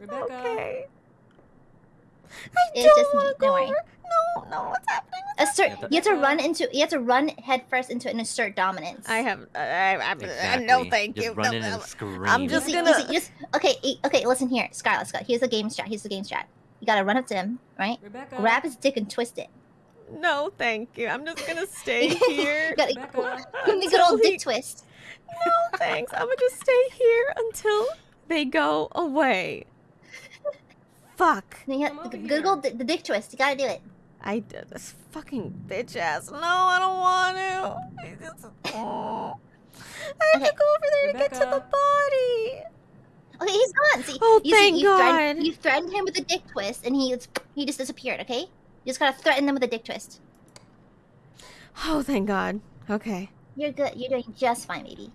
Rebecca. Okay. It's just me. Don't worry. No, no, what's happening? Assert. Yeah, You have to run into. You have to run headfirst into an assert dominance. I have. I, I, I, Exactly. no, thank just you. Run No, in no. and scream. I'm just Easy, gonna- easy, just okay. Okay, listen here, Skylar. Scott. Here's the game strat. Here's the game strat. You gotta run up to him, right? Rebecca. Grab his dick and twist it. No, thank you. I'm just gonna stay here. Gotta Rebecca. give him the good old Until he- dick twist. No, thanks. I'm gonna just stay here until they go away. Fuck. And then you Come have over the here. the dick twist. You gotta do it. I did this fucking bitch ass. No, I don't want to. I just- oh. I have Okay. to go over there to get to the body. Okay, he's gone. See, Oh, you, thank see, you Threatened, God. you threatened him with a dick twist, and he he just disappeared. Okay, you just gotta threaten them with a dick twist. Oh, thank God. Okay. You're good. You're doing just fine, baby.